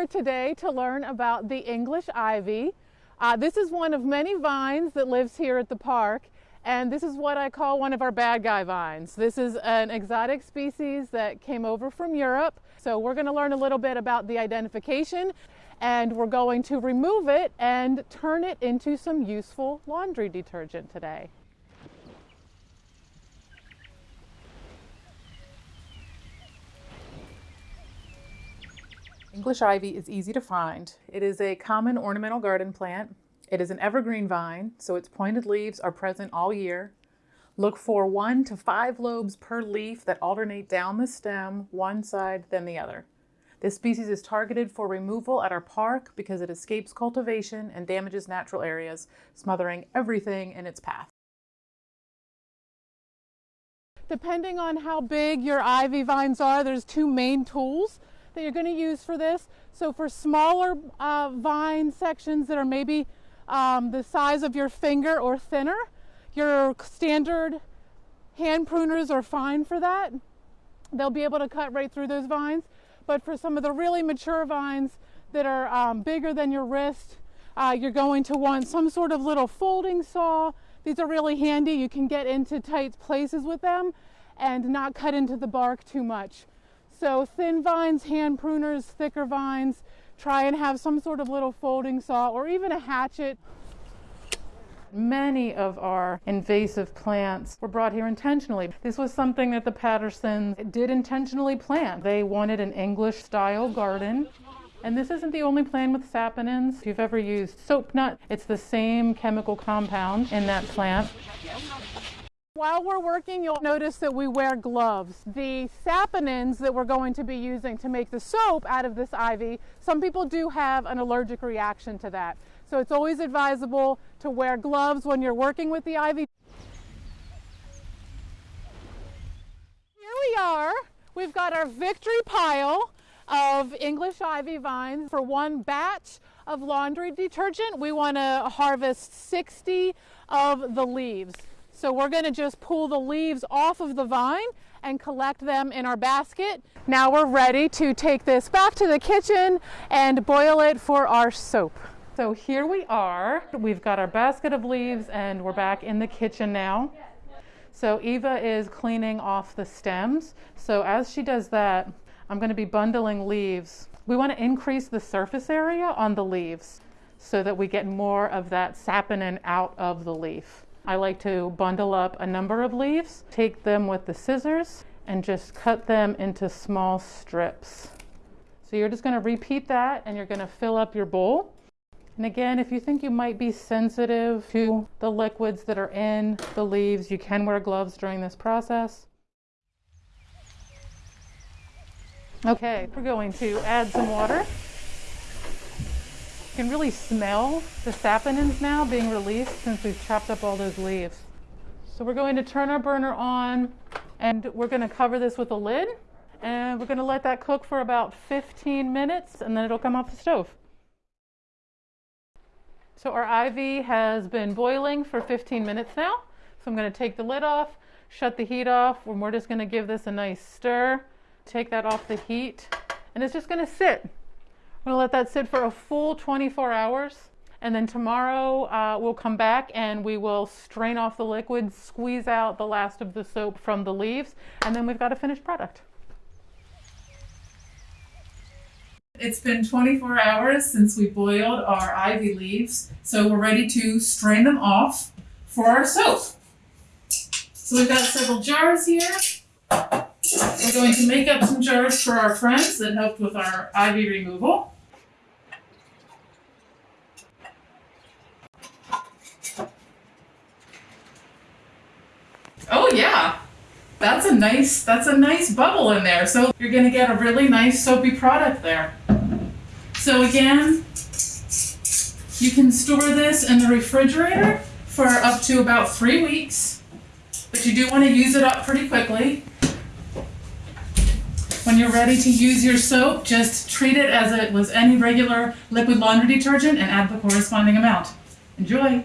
here today to learn about the English ivy. Uh, this is one of many vines that lives here at the park and this is what I call one of our bad guy vines. This is an exotic species that came over from Europe. So we're going to learn a little bit about the identification and we're going to remove it and turn it into some useful laundry detergent today. English ivy is easy to find. It is a common ornamental garden plant. It is an evergreen vine, so its pointed leaves are present all year. Look for one to five lobes per leaf that alternate down the stem, one side, then the other. This species is targeted for removal at our park because it escapes cultivation and damages natural areas, smothering everything in its path. Depending on how big your ivy vines are, there's two main tools that you're going to use for this. So for smaller uh, vine sections that are maybe um, the size of your finger or thinner, your standard hand pruners are fine for that. They'll be able to cut right through those vines. But for some of the really mature vines that are um, bigger than your wrist, uh, you're going to want some sort of little folding saw. These are really handy. You can get into tight places with them and not cut into the bark too much. So thin vines, hand pruners, thicker vines, try and have some sort of little folding saw or even a hatchet. Many of our invasive plants were brought here intentionally. This was something that the Pattersons did intentionally plant. They wanted an English style garden. And this isn't the only plant with saponins. If you've ever used soap nut, it's the same chemical compound in that plant. While we're working, you'll notice that we wear gloves. The saponins that we're going to be using to make the soap out of this ivy, some people do have an allergic reaction to that. So it's always advisable to wear gloves when you're working with the ivy. Here we are. We've got our victory pile of English ivy vines. For one batch of laundry detergent, we want to harvest 60 of the leaves. So we're going to just pull the leaves off of the vine and collect them in our basket. Now we're ready to take this back to the kitchen and boil it for our soap. So here we are. We've got our basket of leaves and we're back in the kitchen now. So Eva is cleaning off the stems. So as she does that, I'm going to be bundling leaves. We want to increase the surface area on the leaves so that we get more of that saponin out of the leaf. I like to bundle up a number of leaves, take them with the scissors, and just cut them into small strips. So you're just going to repeat that and you're going to fill up your bowl. And again, if you think you might be sensitive to the liquids that are in the leaves, you can wear gloves during this process. Okay, we're going to add some water. Can really smell the saponins now being released since we've chopped up all those leaves. So we're going to turn our burner on and we're going to cover this with a lid and we're going to let that cook for about 15 minutes and then it'll come off the stove. So our ivy has been boiling for 15 minutes now. So I'm going to take the lid off, shut the heat off, and we're just going to give this a nice stir. Take that off the heat, and it's just going to sit. I'm gonna let that sit for a full 24 hours. And then tomorrow uh, we'll come back and we will strain off the liquid, squeeze out the last of the soap from the leaves, and then we've got a finished product. It's been 24 hours since we boiled our ivy leaves, so we're ready to strain them off for our soap. So we've got several jars here. We're going to make up some jars for our friends that helped with our ivy removal. That's a nice, that's a nice bubble in there. So you're gonna get a really nice soapy product there. So again, you can store this in the refrigerator for up to about three weeks, but you do want to use it up pretty quickly. When you're ready to use your soap, just treat it as it was any regular liquid laundry detergent and add the corresponding amount. Enjoy!